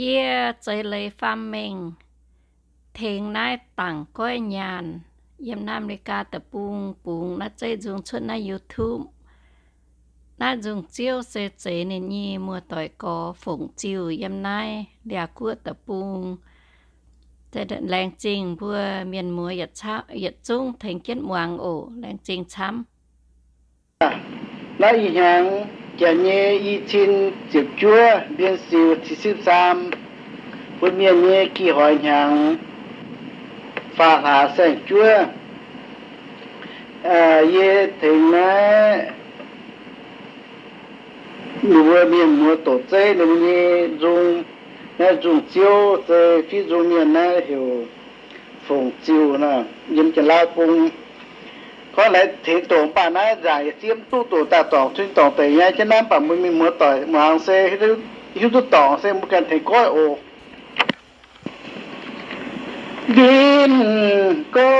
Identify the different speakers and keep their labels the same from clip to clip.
Speaker 1: Yeah, chơi lấy pham mình. Thình nai tặng coi nhàn. Yem Nam Lê Ca tập bùng bùng nó chơi dùng chút na YouTube. Nó dùng chiêu xe chế nên nhi mùa tỏi có phụng chiều yem nai đẻ cua tập bùng. Thế đợt làng trình vừa miền mùa yết cháo yết chung thành kiến muang ổ làng trình chăm.
Speaker 2: Lấy hàng nó ý hàng chả tiếp chúa biên siêu thì siêu sam quân miền nhẹ kỳ hỏi nhàng pha hạ sen chúa à ye thì nó người miền mùa tổ chế nó nhẹ dùng nó dùng chiếu rồi phi dùng miền nó hiểu phồng chiếu nè nhưng chỉ lao phồng có lẽ thì tổ bà nó giải xiêm tu tổ ta tổ chuyên tổ tệ nha cho nam bà mình mình mua tỏi mà hàng xe cái hiếu tu tổ xe một cái thầy coi ồ. Đêm cô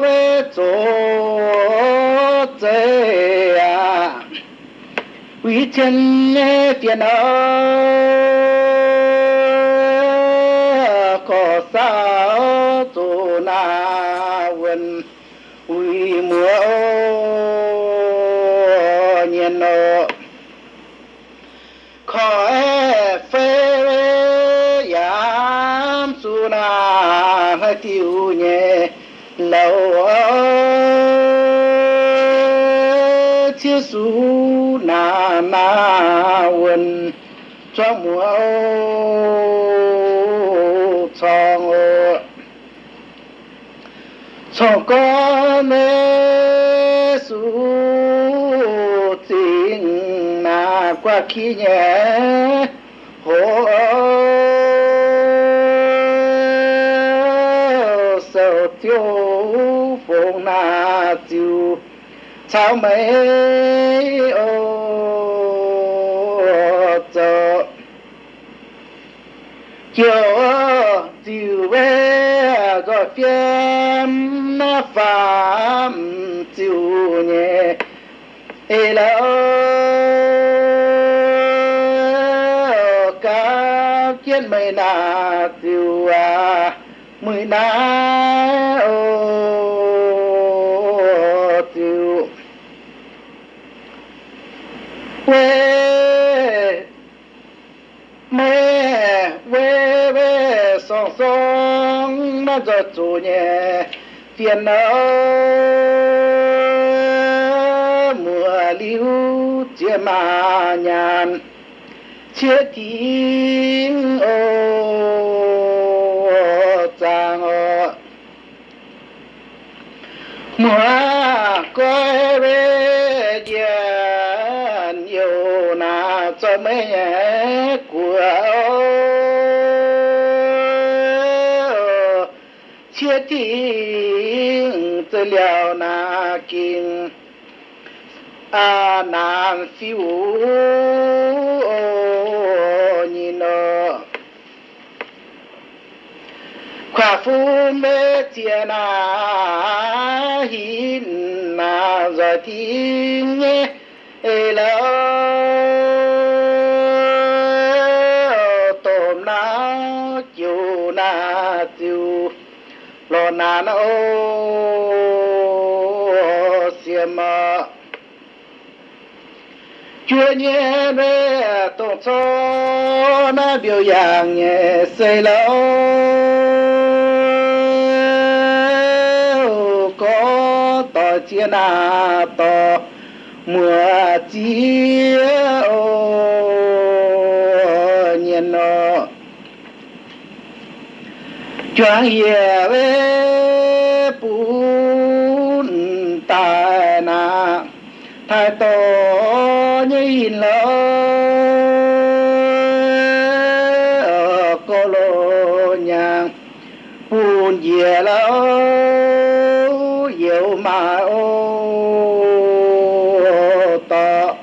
Speaker 2: về chỗ chế à. Quý chân phiền ơ, có sao chỗ nào nhiên nô khỏi phê giảm su na tiêu nhẹ lâu chia su na na quên cho mùa trong ơ chong con mê su tình na qua khi nhẹ. Hồ sầu tiêu phong na tiêu chào mấy ô chờ chiều chiều về na phạm chiều nhẹ. Ê lỡ ca kiến mây na tiêu, à mười na ô chiều. Quê song cho chủ nhẹ, tiền nỡ mùa liu chia mà nhàn. Chia tiếng ô chàng ô mùa coi về diện yêu na cho mấy nhé của tiếng tư liệu na kinh a nam phiu nhìn nó khoa phu mê chia na hin na rồi tiếng nhé lo na ô xiêm mà chúa nhé về tổng biểu dạng nhé, xây lâu có tỏ chia na tỏ mùa chia ô nhiên nó choáng ye thái tổ nhìn lỡ cô lô nhà buồn dìa lỡ dịu mà ô tọ.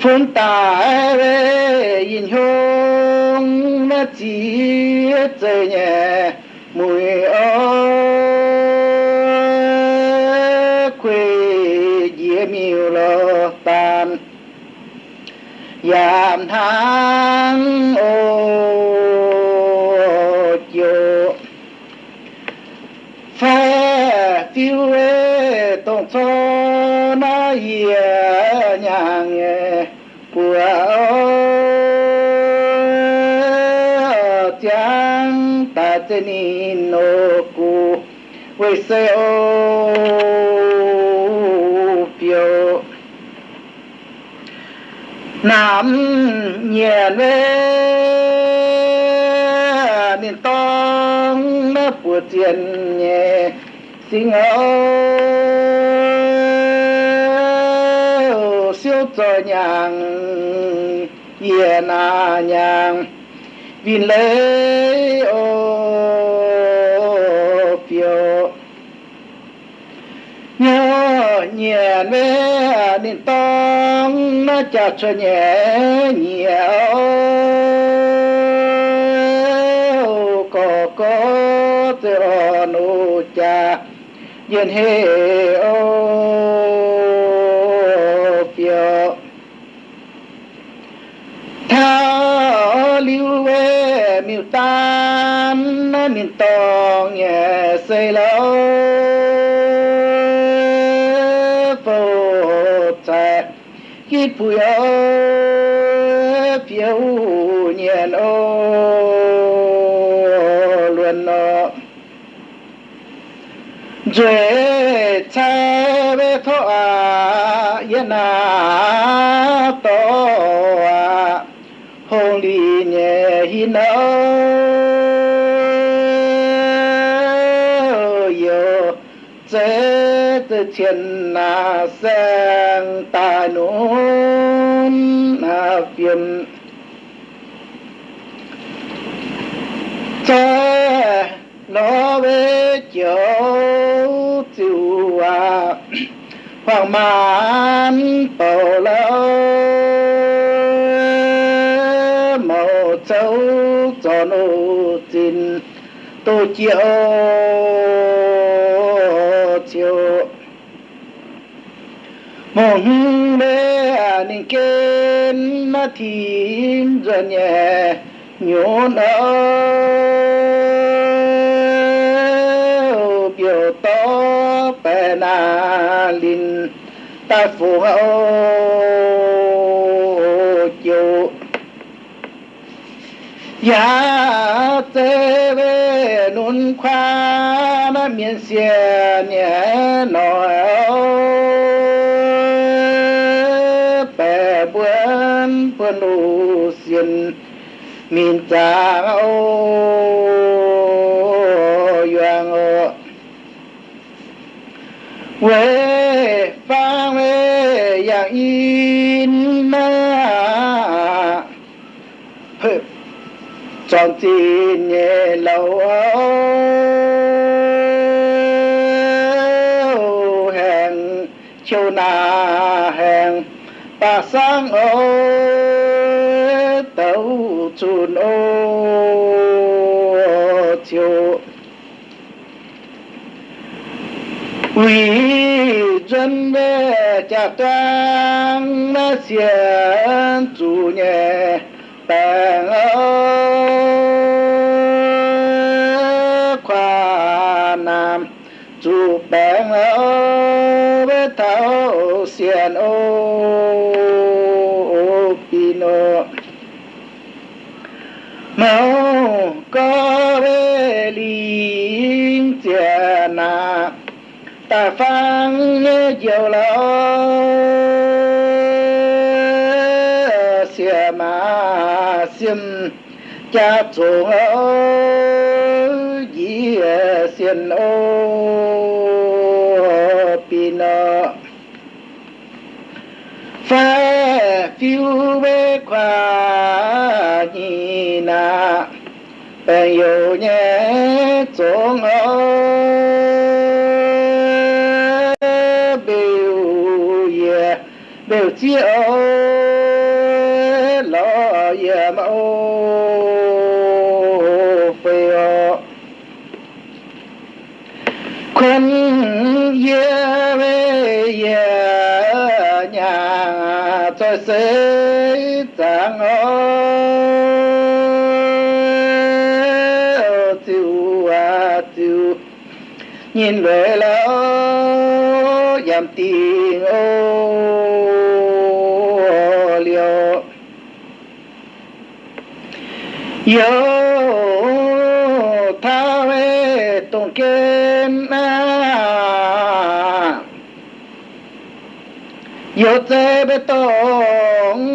Speaker 2: Phun tài về nhìn hương nó chỉ trời nhẹ, mùi ơi giảm tháng ô chiều. Phe tiêu ê tổng số na hiền nhà nghề của chàng ta tên nô cụ với xe ô nam nhẹ lê nên tông nó bùa tiền nhẹ sinh ơ siêu cho nhàng nhẹ na nhàng vì lê ô phiêu nhớ nhẹ lê nên tông nó chặt cho nhẹ nhiều có có tự nụ cha yên hệ ô phiêu thao lưu về miêu tan miền tòng nhẹ xây lâu khi bùi ô ô luôn nó rồi cha về thọ à yên à to à hồng đi nhẹ hi nỡ yo chế từ thiên na sang ta nôn na phiền. Cha nó về chiều chiều à. Hoàng man bầu lâu màu châu cho nô tin tôi chiều chiều mong mẹ nên kên na thiên rồi nhẹ nhốn ơ biểu to bè na linh ta phù hậu chiều ya tê về nôn khoa na miên xìa nhẹ nọ buôn buôn cha ô yuang ô quê quê yang in na chọn tin nhẹ lâu. Ta sang ô tàu chun ô chiều vì dân về cha trang nó xiên chủ nhẹ, bèn ơ khoa nam chủ bèn ơ với thảo xiên ô pino mau có về linh tiền à ta phang nhiều lâu xia mà xiêm cha chuồng ô dĩ ô pino phê phiêu bê khoa na bèn yêu nhé chuồng ô biểu ye biểu chi ô lo ye ma ô phê ô khuyên ye về ye nhà cho sẽ chẳng ô nhìn về là giảm tiền ô liều. Yo tha về tông kiến na yo tê bê tông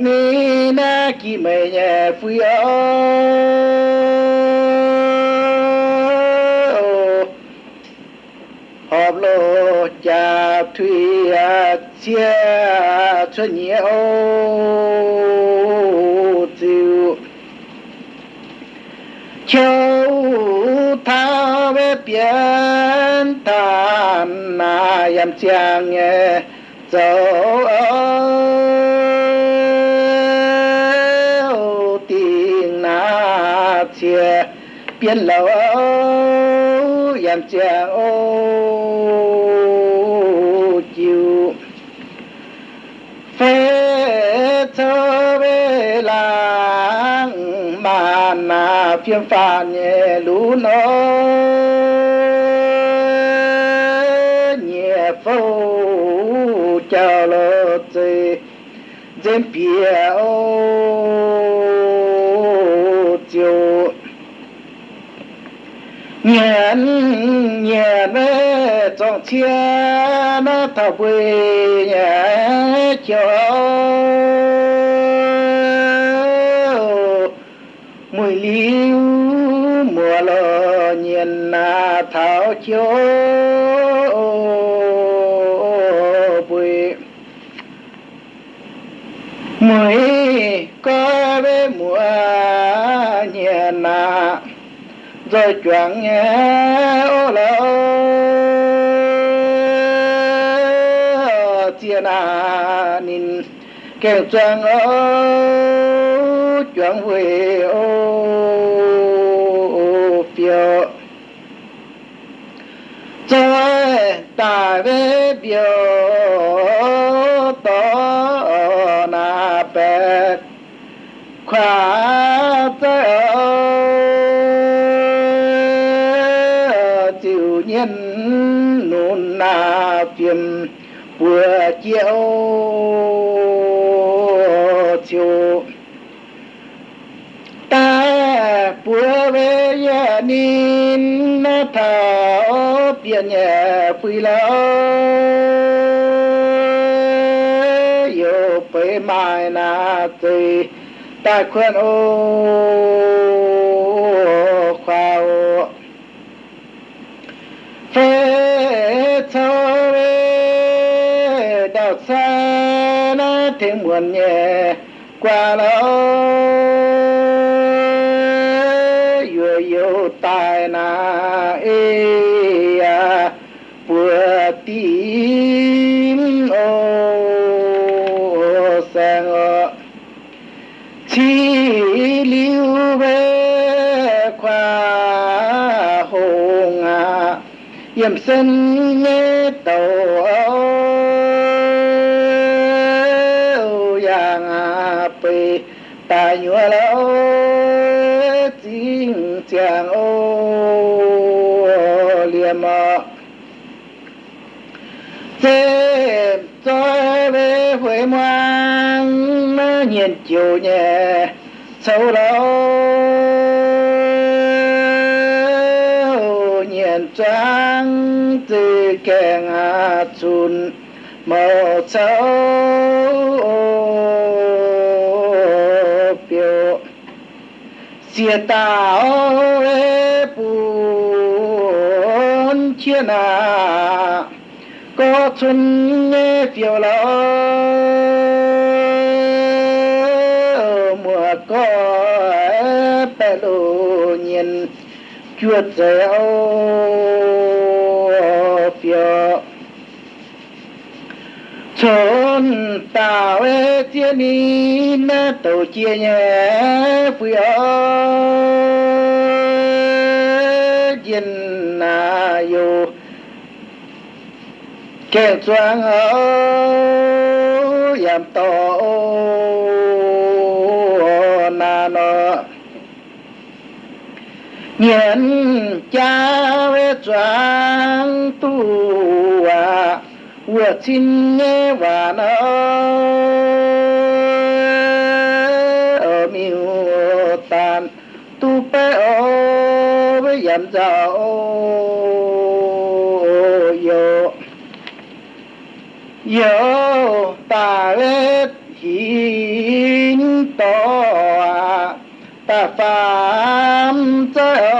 Speaker 2: ni na kỳ mê nhẹ phi họp thủy chia cho nhiều chiều châu tha về biển tan na yam chang nghe dấu tiếng na chia biển lâu yam chang ô phiên pha nhẹ lũ nó nhẹ phâu chờ lô tê dân bia ô chiều nhẹ nhện trong chia nó thảo quê nhẹ chiều na thảo chiều có về mùa nhà nà, rồi chuẩn nhé ô lỡ chia nà nín. Kêu choáng ô chuẩn về ô phiêu rồi ta về biểu to na bẹt khóa tới chịu nhân nôn na phiền vừa chiều chiều ta vừa về nhà nín na thảo biển nhà phi lỡ yo pe mai na tì ta khuyên ô khoa ô phê thơ rê đạo xa na thêm muộn nhẹ qua lâu yo yo tai na ê yểm sân nghe tàu âu yang à bì ta nhua lâu chính chàng ô, liềm à thêm cho về huế ngoan nhìn chiều nhẹ, sâu lâu từ kèng à chun màu sâu biểu xìa tao e ê bùn chia na, có chun nghe phiêu lo mùa có e bè lô nhìn, chuột dẻo. tàu ê chia ni na tàu chia nhé phi ơ yên na yo. Kẹt choáng ơ, yam to na nó nhiên cha ê choáng tu vừa xin nghe và nó ở miêu tàn, tu bé ô với dặm dạo yo yo ta lết hin to, ta phạm chơi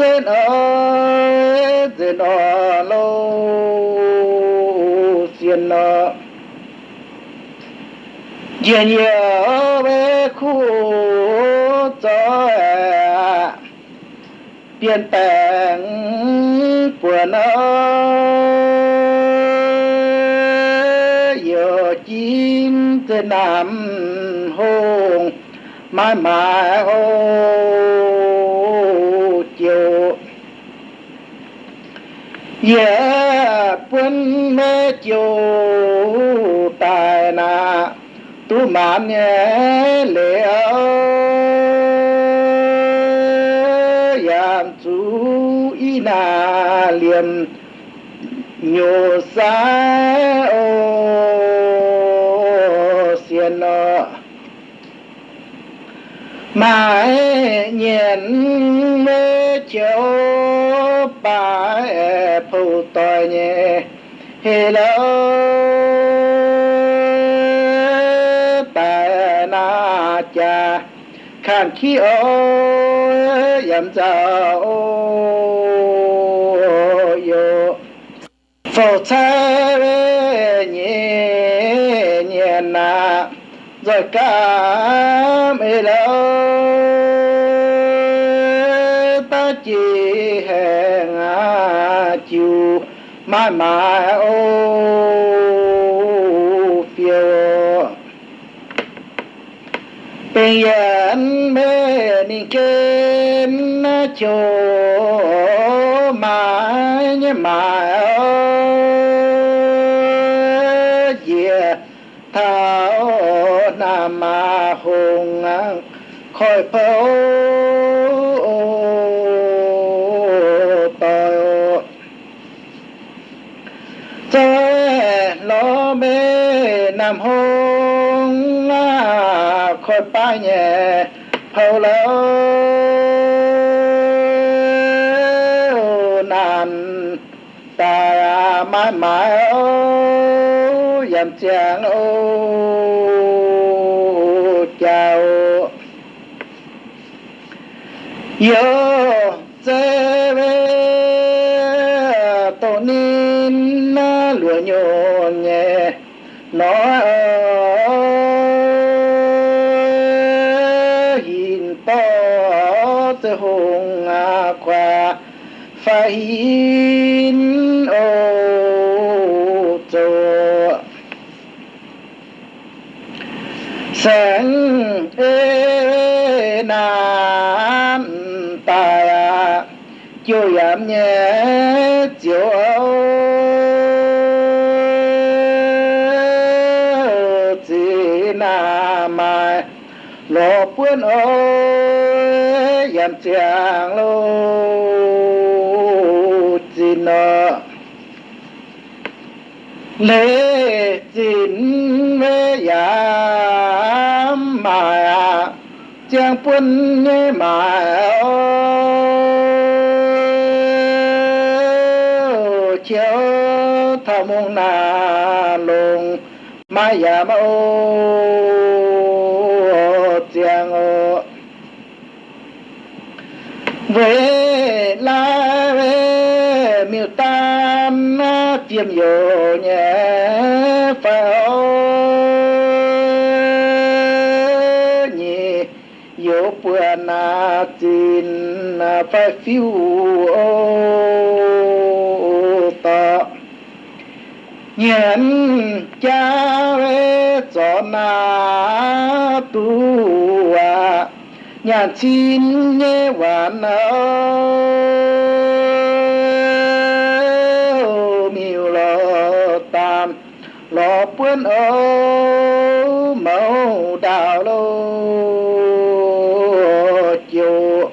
Speaker 2: tên ơi tên ở lâu xiên nợ dìa nhớ bé khu trời. Tiền tèn của nó giờ chín tên nằm hồn mãi mãi hồn ya quân mê chiu tài na tu mãn nhé liệu yam chú ina na liền nhiều xa ô xiên nọ. Mãi nhiên lâu tòa nhẹ. Hê lỡ nhé na cha. Khan khi ô yam cha ô yo phổ cha về nhẹ nhẹ na. Rồi cả mê lâu chiều mãi mãi ô phiêu bên yên mê ninh kên chỗ mãi nhé mãi yeah thao na ma hùng khỏi phâu tội chơi lo mê nam hùng khỏi ba nhẹ phâu lâu nàn ta mãi mãi ô dầm chàng ô chào yo fa hin ô cho sáng ê nam ta chiều yam nhé chiều chỉ nam mai. Lo bướn ơi yam chàng lô nợ. Lễ chín mê yam mà chàng quân nhé mà chiếu thao mong na lùng mà yam ô chàng ô. Về tiêm vô nhé phao. Nhỉ vô bữa na tin phải phiêu ô ta nhận cha về cho na tu à. Nhà chín nhé hoàn ơi quên ô mẫu đào lô chiều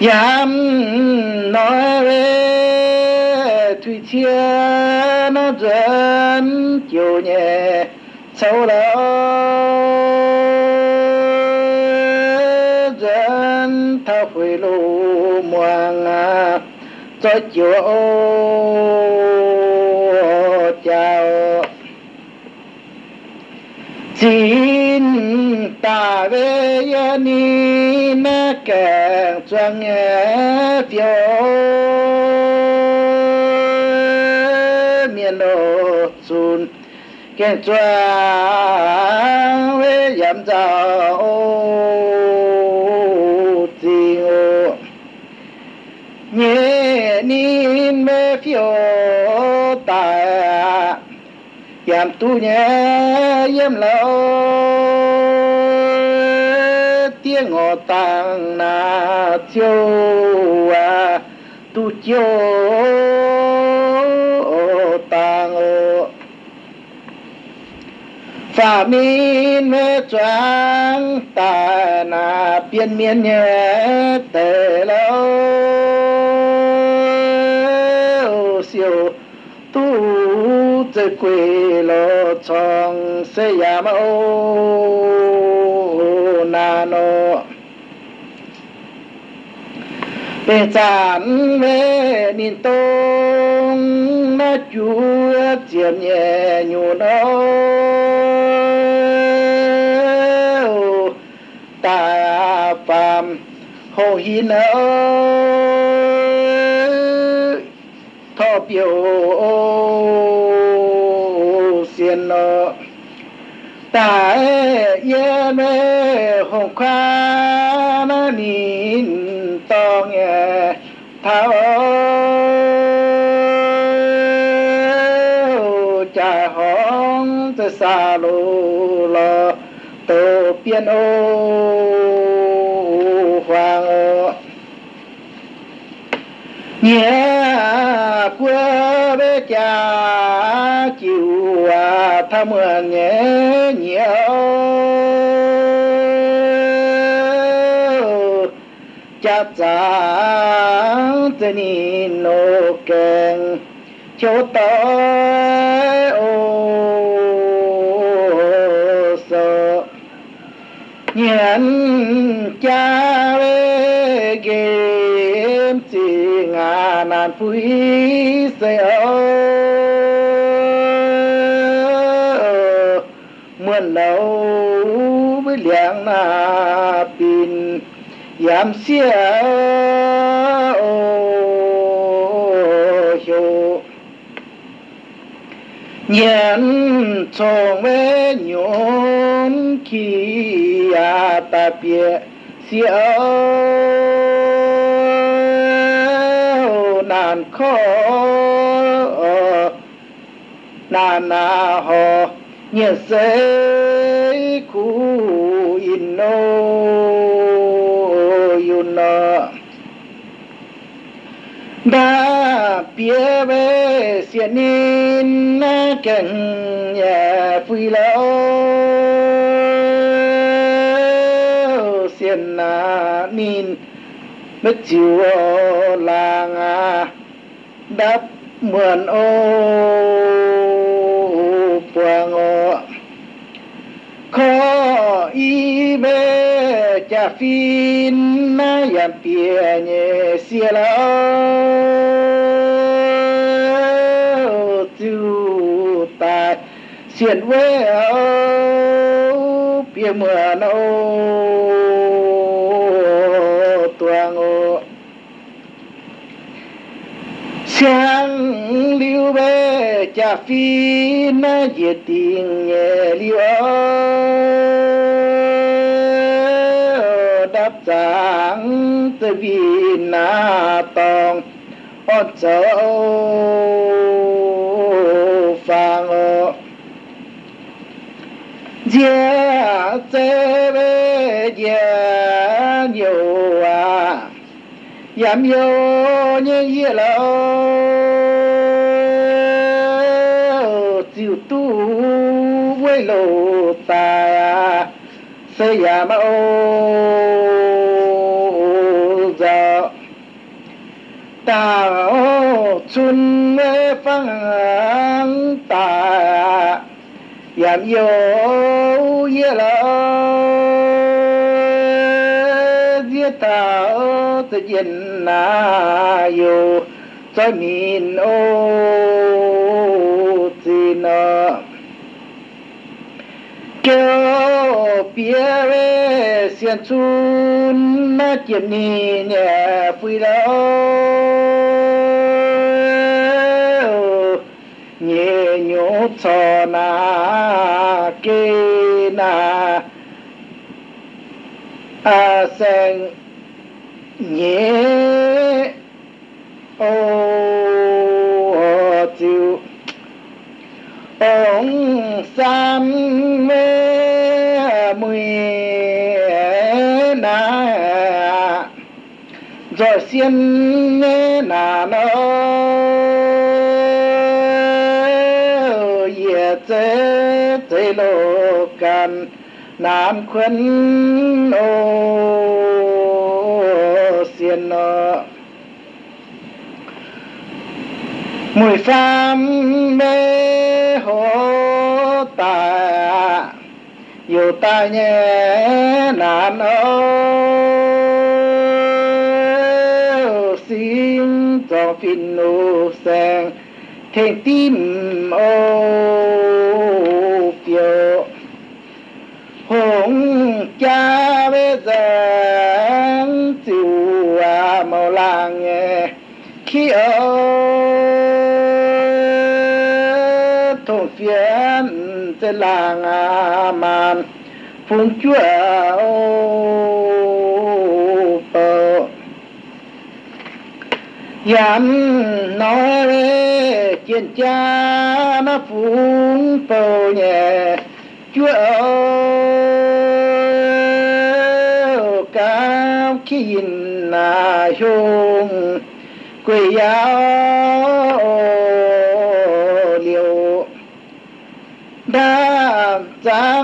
Speaker 2: dám nói về thủy chia nó dẫn chiều nhẹ, sâu đó dẫn thao phơi lù muang ngà cho chiều ô xin ta về ni na kẻ choang nghe phiêu miền đồ xuân kẻ choang về giảm giàu làm tu nhé, yếm lâu tiếng ngọ tàng na chiêu à tu chiêu tàng ô. Phà min mê choáng ta na biên miên nhé, tề lâu siêu quỳ lô chong se ya ma ô na no bê chán mê nín tông na chú chiếm nhẹ nhu đâu ta phàm hồ hi nỡ thọ biểu xiên nọ ta e ye mê ho kha na ni to nghe tha o cha hong te sa lô lo to pian o hoàng ô. Nhé à, quê mưa nghe nhiều cha cha te ni no keng cho tới ô sợ nhận cha lê game chỉ ngà phúy phui sẽ với liang na pin yam xia ô hiu nhận khi à ta bia xia nan khó nan na ho nhớ sẽ khu in nô yun nọ đã bia về xiên nín cảnh nhà phi lâu xiên na nín mất chiều làng à đắp mượn ô quang ô khó bê cha na yam pia nhẹ xia tu ta xiên quê ô pie mượn ô tuang ô sáng liu bê cha phi na ye tình nhẹ liu đáp sáng tư vi na tòng ô châu phang ô. Gia tê bê gia nhiều à. Giảm vô như như là chịu tu với lộ ta à. xây nhà mà ô. Ta chun mê phăng ta yam yo ye la ye ta tự nhiên na yo cho min ô tin kêu bia về xiên chun na kiếm ni nhẹ phui đâu nhẹ nhũ cho na kê na a sen nhẹ ô chịu ông sam mê mùi na. Rồi xiên na nó ye chế chế lô can nam khuyên ô xiên nó mùi pham mê hồ tài dù ta nhé nạn ô xin cho phin nô sang thèn tim ô phiêu. Hùng cha bế giang chịu à màu làng nghe. Khi ở trên làng à màn. Phun chúa, ô bờ yam nói chiến cha nó phun bờ nhẹ. Chúa ô cao khi nhìn là hùng quỳ giáo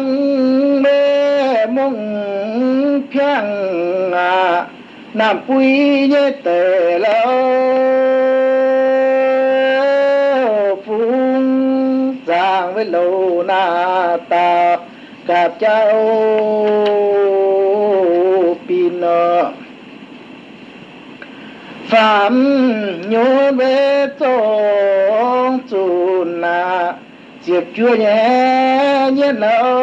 Speaker 2: lăng mê mông phiang à nam quy nhé tề lâu phung giang với lâu na ta cạp cháu pin phạm nhô về tông chủ na à, diệp chúa nhé nhé nâu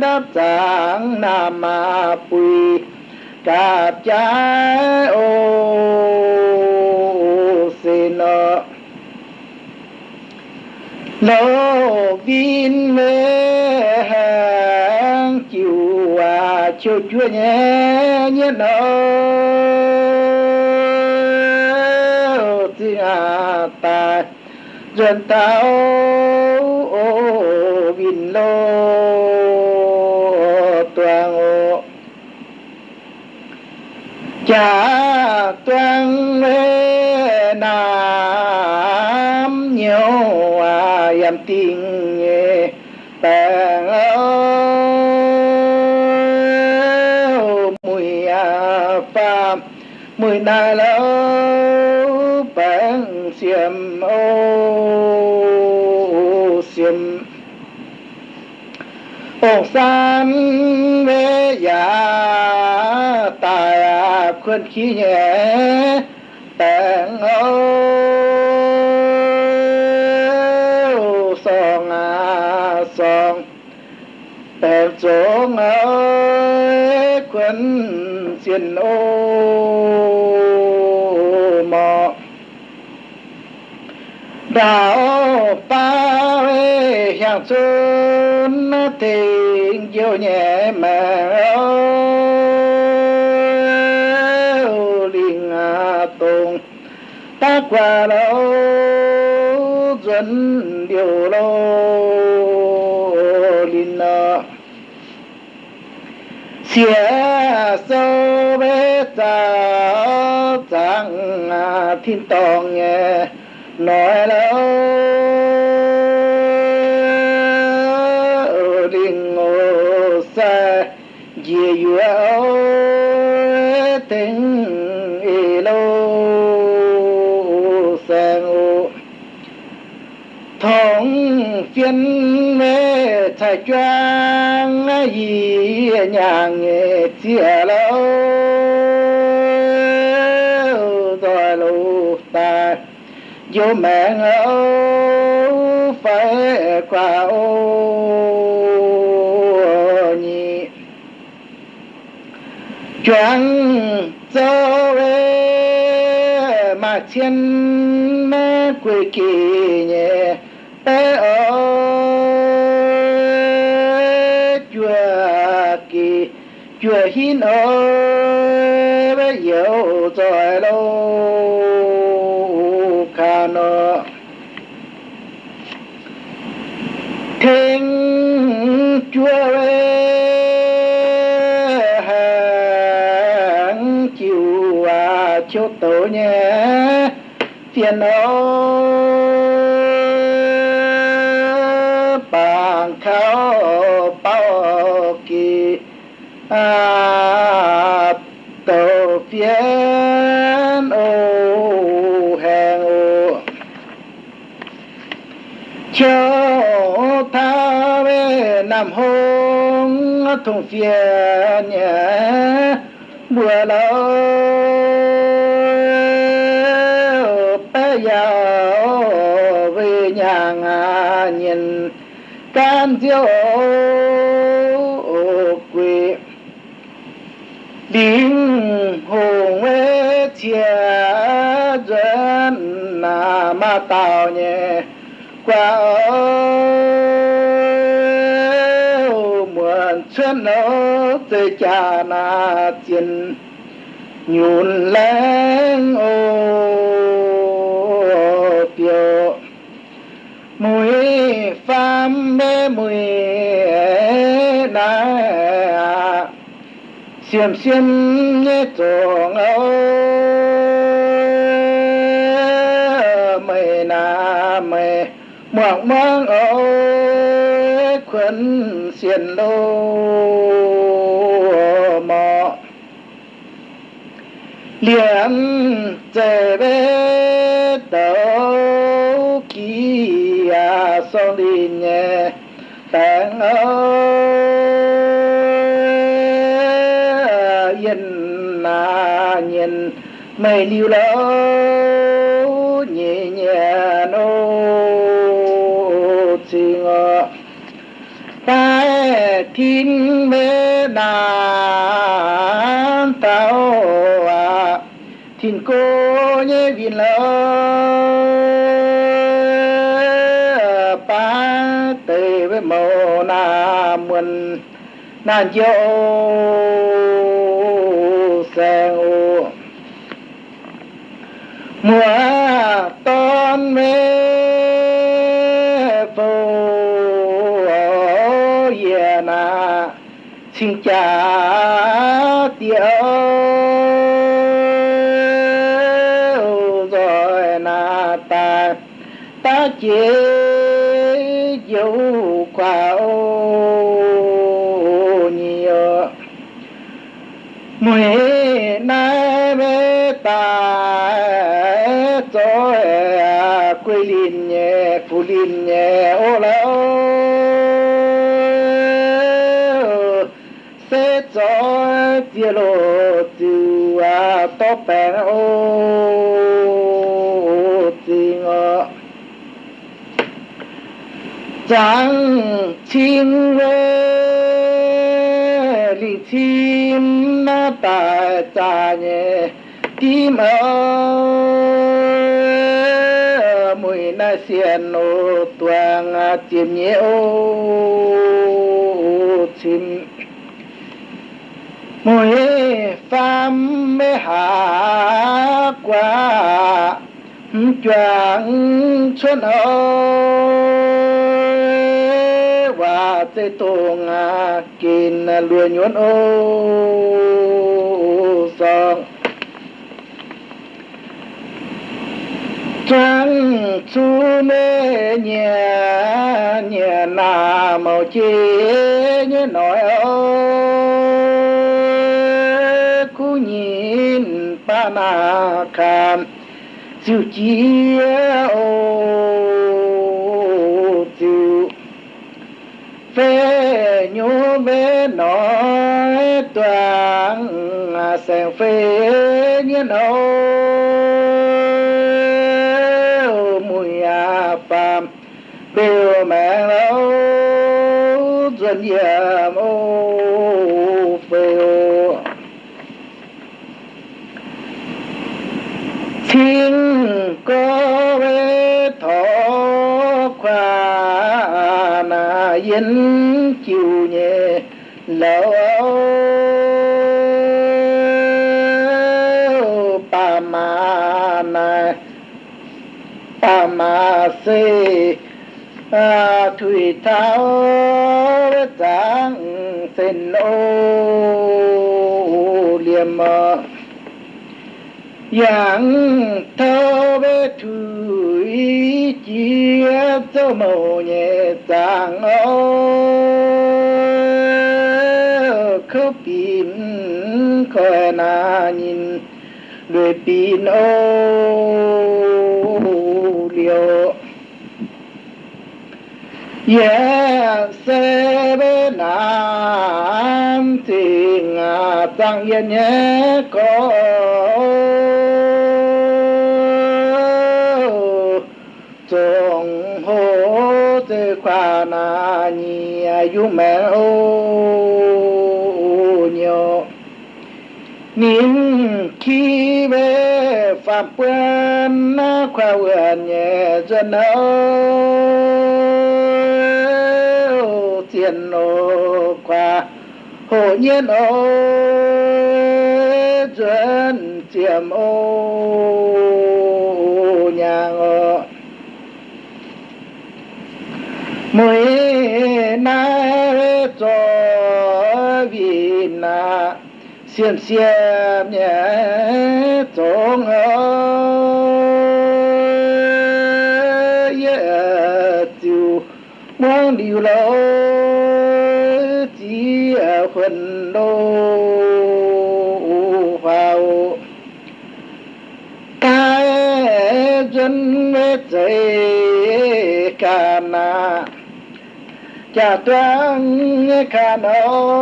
Speaker 2: đáp giảng nam ma quỳ, cạp trái ô xin nợ. Lô vin mê hàng chiều à chiều chúa nhé nhé nợ. Dân tao ô vin lô toàn ô. Cha toàn mê nam nhiều à yam tình nghe tàng ơ mùi à phàm, mùi nà lâu xiêm, ô xiêm. Ô, san mê ya tài khuyên khí nhẹ tàng ô song à song tèm chỗ ơi khuyên xiên ô. Đạo ta về hàng xuân tình yêu nhẹ mà linh tùng ta qua đâu dẫn điều lô linh xia sâu bê ta chẳng thiên tòng nghe nói là ở đình ngô xa dìa dùa tình y lô xa ngô thống phiên mê thầy choang gì nhà nghề chia lâu vô mẹ ngâu phải qua ô nhị. Chuẩn cho về mà thiên mẹ quê kỳ nhẹ. Bé ở chùa kỳ, chùa hin ở bé yêu rồi lâu phiền ô bằng khao bao kỳ. À tổ phiền ô hàng ô. Cho ta về nằm hôn, thùng phiền nhé. Bùa lâu nhìn cam diêu quỷ linh hồn về chia dân là ma tạo nhẹ qua muộn xuân nó tới cha na tiền nhún lên ô biểu mùi phàm mê mùi na xiêm xiêm nhé tròn âu mày na mày mong mong âu khuẩn xiên lô mò. Liền đi nhẹ tàng ơi nhìn mà nhìn mây liu lâu nhẹ nhẹ nô chi ngờ. Ta thiên mê đàn tao à thiên cô nhé vì lỡ nan dâu sang ô mùa ton mê phô ye na xin chào nhẹ phụ linh nhẹ, ô lâu sẽ cho tia lô từ à to bèn ô tình ờ chẳng chim về lì chim na ta cha nhé tim ơi na xiên ô tuang à chim nhé ô chim. Mùi pham mê hạ qua choáng xuân ơi và tê tô ngà kín lùa nhuận ô, song. trang su lê nhà nhà nà màu chi như nói ơi cú nhìn ba nà kham siêu chi ô. Siêu phê nhú bé nói toàn sèn phê như nói biểu mạng lâu dân già mô phiêu thiên có bê thọ khoa na yên chiều nhẹ lâu pa ma na pa ma si thủy thao giáng sen ô liềm mơ yang thao bê thủy chia cho màu nhẹ giang ô khâu bìm khỏe na nhìn đuổi pin ô liều. Yeah, sẽ bên nam thì ngà tăng ye nhé có trong hồ thế khoa na nhì yu mẹ ô nhiều nín khi về phạm na khoa vườn nhẹ dân âu tiền ô qua. Hồ nhiên ô dân chiếm ô nhà ngọ. Mỗi nay cho vì na xiêm xiêm nhẹ ở, ơi tiêu mong điều lâu phần đô vào. Cái dân với dây cả na cha toán kha nô.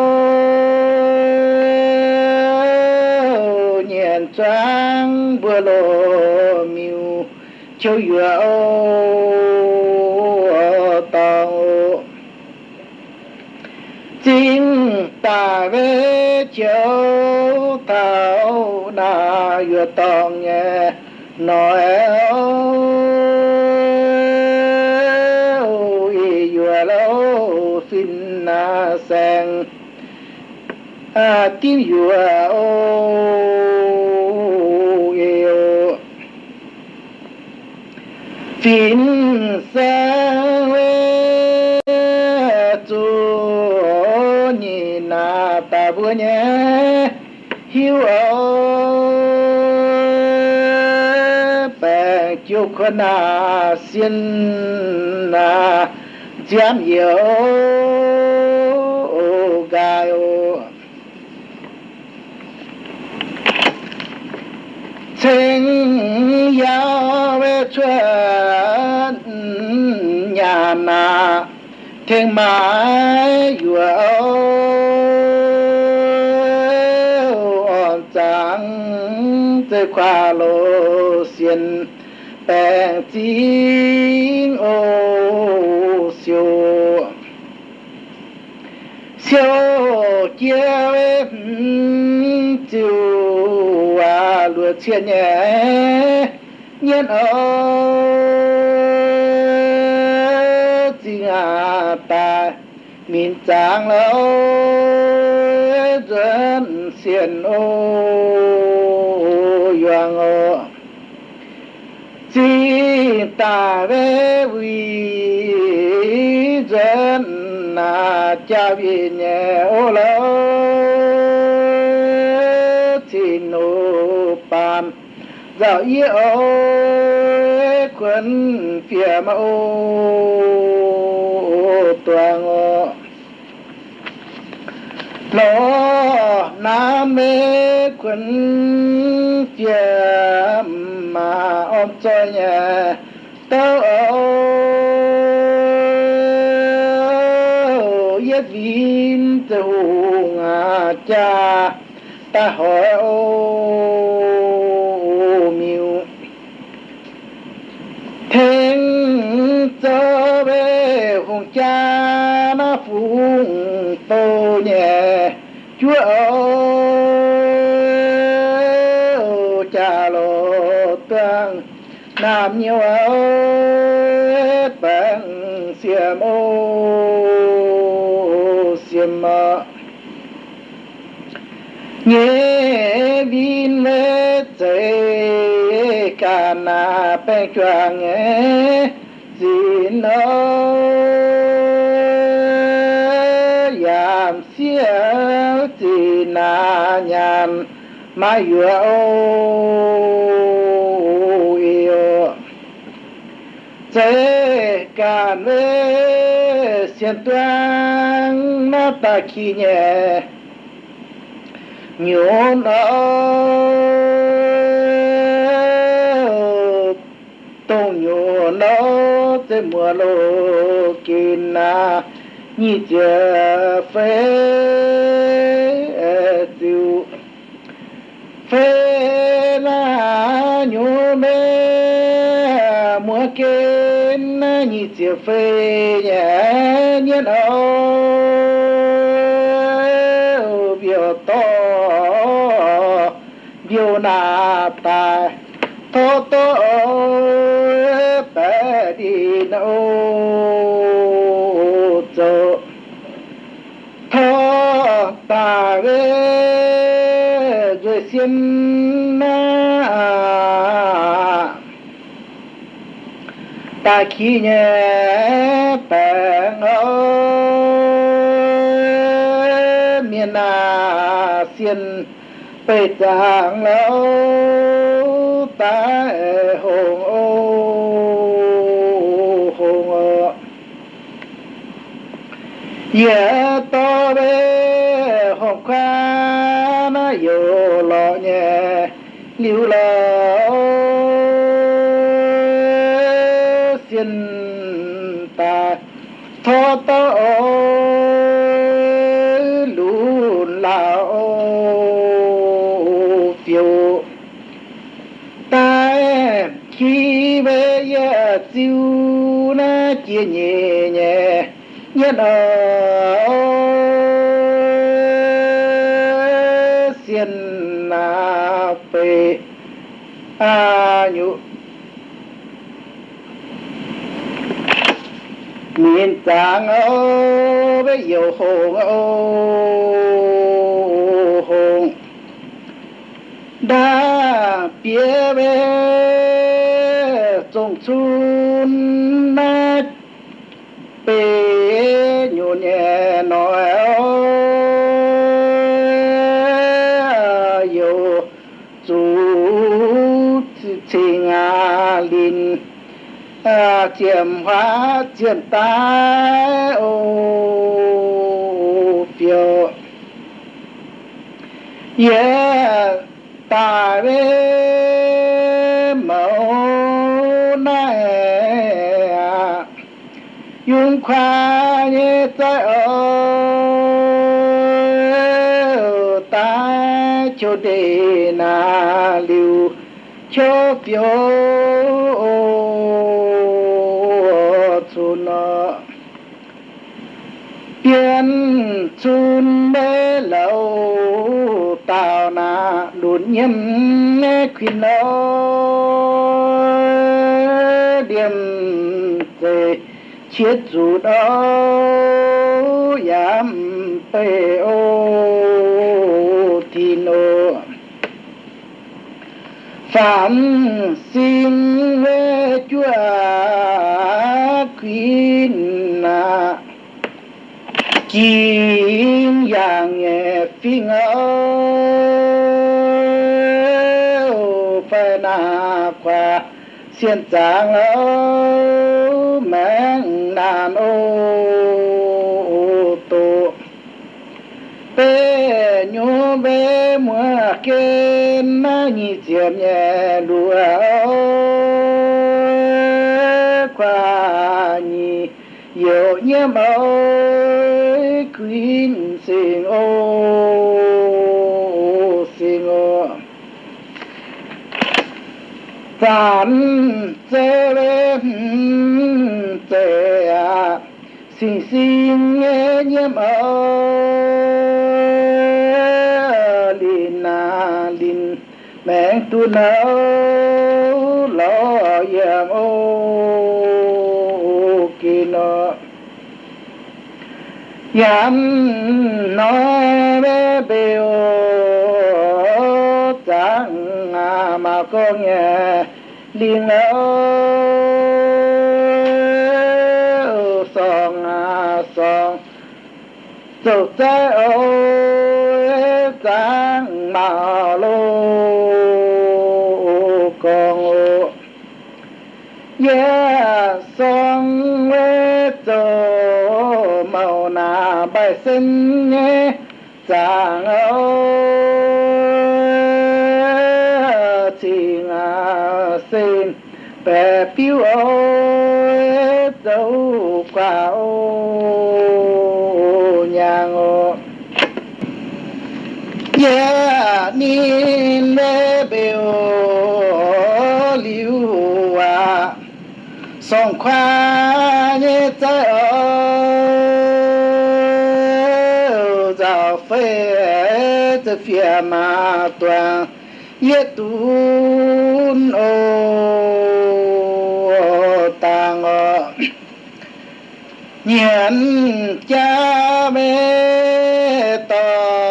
Speaker 2: Nhện toán bữa lô miu, châu yua ô tao chính ta về châu tao na yua nói, ôi, vừa lâu xin na sang à tiếng vừa ô yêu. Phiền sang về nhìn na ta vừa nhé hiếu ô na xin na dám yêu gai ô chính yêu về chuyện nhà na thiên mãi vừa chẳng trắng qua lô xiên bèn chính ô siêu siêu chia chiều à lúa chia nhẹ nhiên ơ chính à ta min tráng lâu dân xiên ô yoang ô chỉ ta về vi dân na cha vì nhẹ ô lâu thì nô pam. Dạo yêu ô quân phía mẫu ô toàn ô na mê quân chia mà ôm cho nhà tao yết vin tu ngà cha. Ta hỏi, ô miu thiên cho về hùng cha nó phụng tô nhẹ. Chúa làm nhiều ơi tăng xiêm ô xiêm mơ nghe vin lê chế cả na bê cho nghe gì nó yam xiêm gì na nhàn ma yua ô yêu sẽ ca lê xiên tuang na ta khi nhé nhớ nó tô nhớ nó tới mùa lô kín na nhị chờ phê tiêu. Phê na nhớ mê mùa kia nhị chờ phê nhẹ nhớ ô biểu to, biểu na ta to to bé đi nâu. Cho thô ta về rồi xin na ta khi nhé bèn ơi. Miền na xiên bê giang lâu ta hồn ô hồn ô. Ye to bê hồn khoa nó yo lọ nhẹ liu lo tho lũ lùn lao phiêu ta khi về giờ siêu na chia nhẹ nhẹ nhất ở miền tràng ô bây giờ hồn ô hồn đã bia về trồng chung à hóa chiếm tái ô phiêu yeah ta về mẫu này yung khoa như tới ô ta cho đề na liu cho phiêu yên chun bê lâu, tao na đồn nhâm khuyên nó điểm tề chiết dù đó, yam tê ô thì nô. Phạm xin về chúa khuyên na kim yang nghe phi ơ phải na qua xiên giang ơ mẹ nàn ô tô. Bê nhô bê mua kê na nhị chiếm nhẹ lúa qua nhị yêu nhiễm ơi quyến sinh ô sinh ô. Tàn chê bên chê à xin xin nghe nhiễm ơi lin à lin mẹ tu nở lo yam ô kino yam no bê bê ô chẳng à mà con nhà liền ơ song à song. Sầu trái ôi chẳng mà lô con ô yeah, song xin nghe sinh ơi. Chỉ ngà xin bè phiêu ơi dấu quả ô nhàng ô yeah, ni bè biểu liu à. Song khoa nhé trái phía ma toàn yết tún ô tàng ô nhận cha mẹ tòn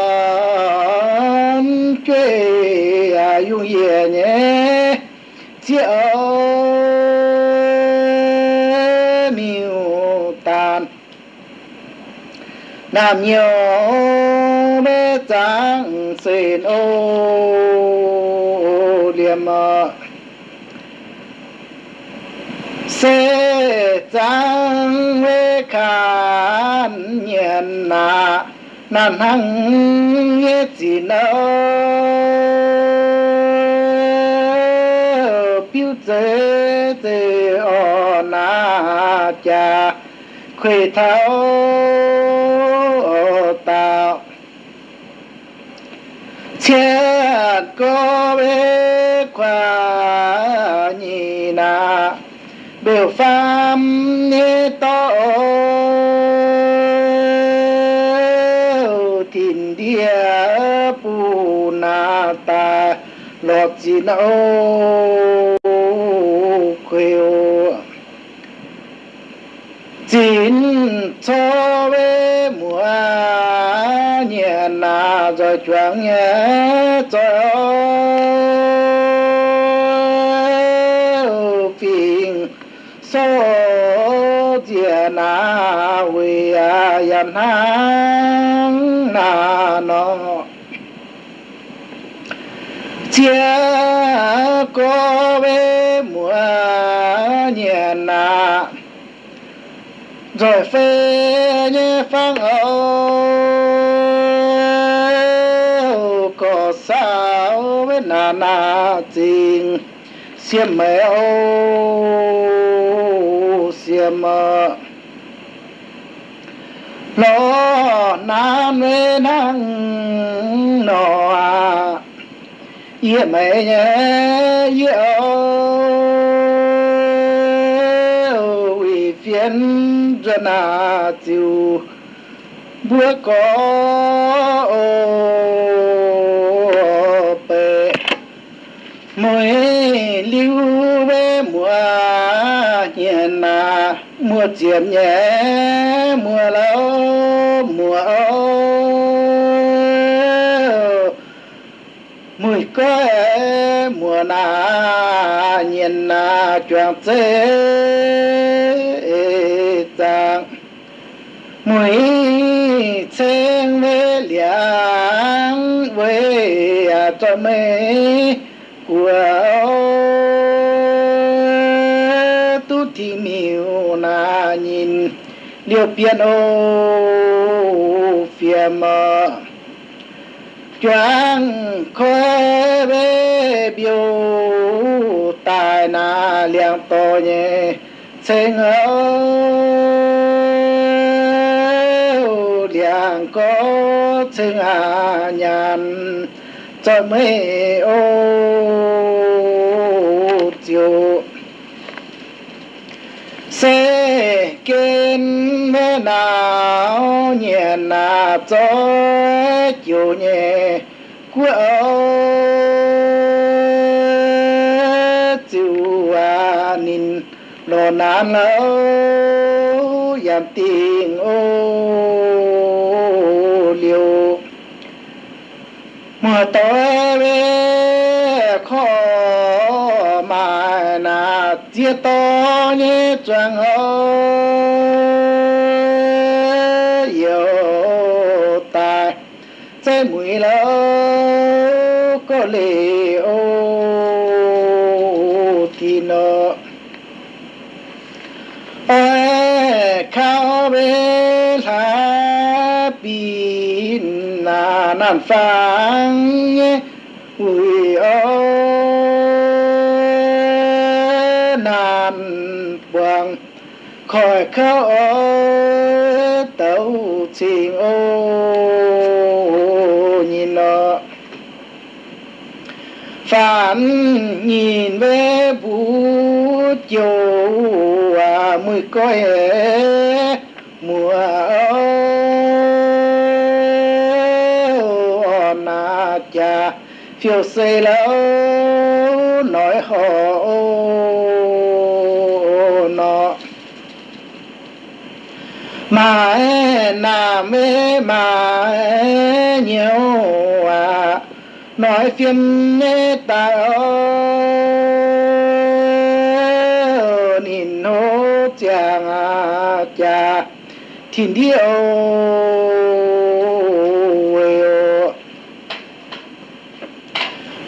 Speaker 2: chơi à dung ye nhé chiếc miêu tàn. Nam nhiều bê xin ô liềm mơ sẽ trắng bê khán nhận nạ nan hăng nghe chỉ nỡ biểu chế tế ô na cha. Khuê thao tạo chết có bế khoa nhị na biểu pháp ni to. Thìn địa phù na ta, lọt gì na ô chín cho bế mùa na rồi choáng nhẹ cho phiền số chia na we a yan hang na no chia có bế mùa nhẹ na. Rồi phê như phang âu. Na với tình xiêm mẹ ô xiêm lo na với năng nọ à yên mẹ nhé yêu ủy phiền dân à chiều bữa có ô. Lưu về mùa hiền à mùa chiếm nhé, mùa lâu, mùa âu mùi có mùa na nhìn na choàng thế tàng mùi sen về liang về à cho mê của liệu biên ô piano phía mơ choáng khóe bê biểu tài na liang to nhé sinh ơ liang có sinh hà nhàn. Cho mấy ô, chiều sẽ kiến mẹ nào nhẹ na cho chiều nhẹ của chiều à nín lo nan lâu yam tình ô liều. Mà tối về khó mà na chia to như trăng hoa trái có lệ ô thì nợ ê khao bê lá bin na nan phang nhé ui ô nan buông khỏi khao ô tàu trình ô nhìn nó phản nhìn về vũ chiều à mười coi mùa ô na cha phiêu xây lâu nói họ nó mà nà mê mà nhiều à nói phiền nê ta ơ nhìn hô chàng à cha thiên điệu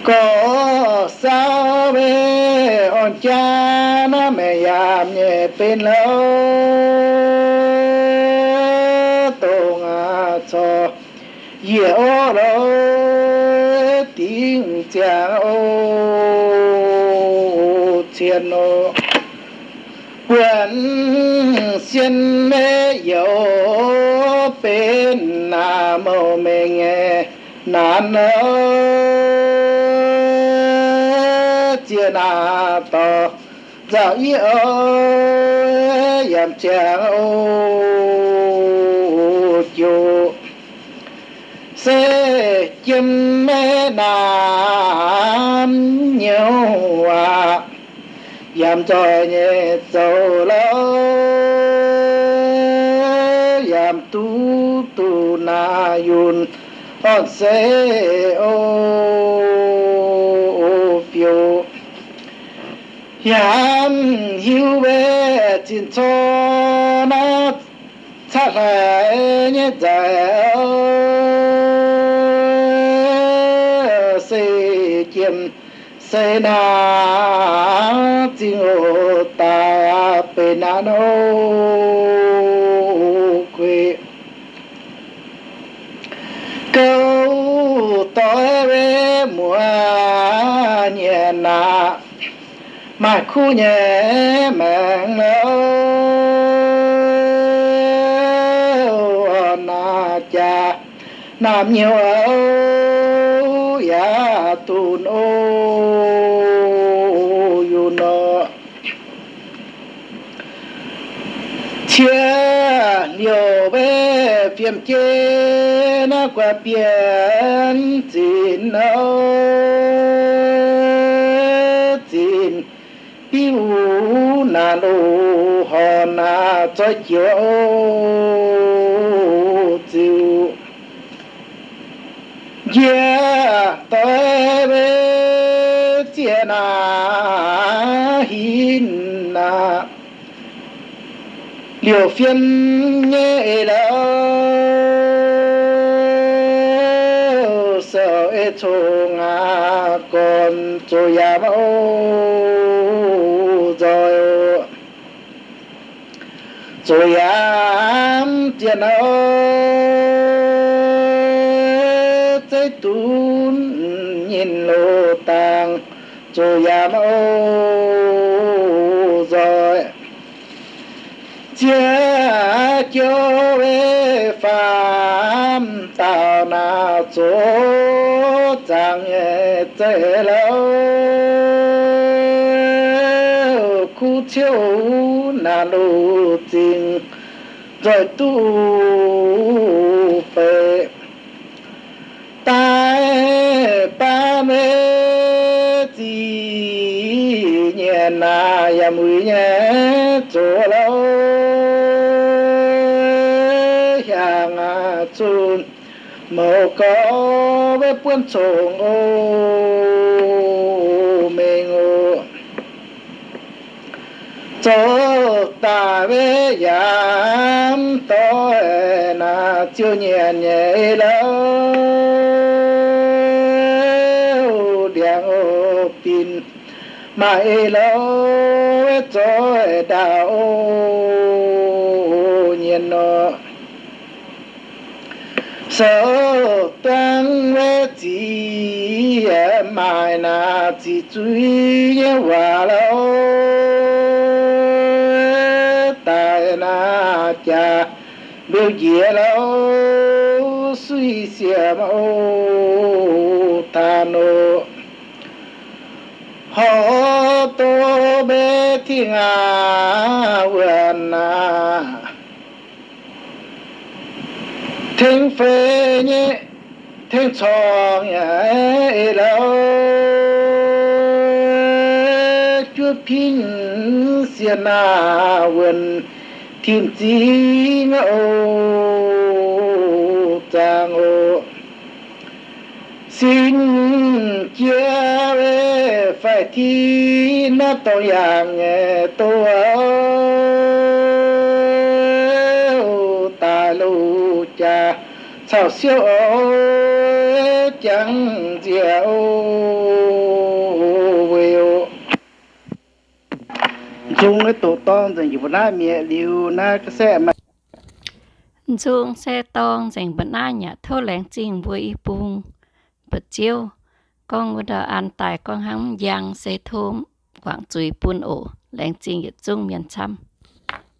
Speaker 2: có sao về on cha nó mẹ yam nhẹ bên lâu tổ ngà cho. Dịu ô cha ô thiên ô quyền xin mê dấu bên nam mô mê nghe nàn ô chia nà to dạo yêu ơ yam cha ô chu se chim mê nam nhiều hòa à, giảm cho nhẹ sâu lâu giảm tu tu na yun on se ô phiêu. Giảm hiu về chín cho na cha là nhẹ dài se na chinh ô ta pe na no quê câu tối về mùa nhẹ na mà khu nhẹ mạng lâu na cha nam nhiều âu ya tun ô yu no chia liều về phiền kia nó qua biển tin nó. Tin tiêu na lô hò na cho chiều chiều yeah tới liều phiên nhẹ là sợ ê thô ngà còn cho ya mẫu rồi. Cho ya tiền ơi tới tu nhìn lô tàng. Cho ya ô chia cho về phạm tạo na chẳng nhẹ tệ lâu khu chiếu na lô tình rồi tu phê tai ba mê chi nhẹ na ya mùi nhẹ chỗ à màu có với buôn chỗ ô mê ô chỗ ta với yam tôi na chưa nhẹ nhẹ lâu. Điện ô pin mai lâu chỗ đạo nhiên nó sợ tăng với chỉ mai na chỉ truy hòa lâu tại na cha biểu diễn lâu suy xiêm ô than ô họ tô bê thiên à vườn thiên phê nhé thiên chong nhé lâu. Chúa pin xiên à vườn thiên chi ngô trang ô xin chia về phải thi nó tội yang nghe sao siêu chẳng diệu vêu chung cái tổ tông dành cho na mẹ liu, na cái xe mà
Speaker 1: dùng xe tông dành bữa na nhà thâu lén chinh với bùng bật chiêu, con vừa đờ ăn tại con hắn giang xe thôm quảng chuối buôn ổ lén chinh ở trung miền trăm.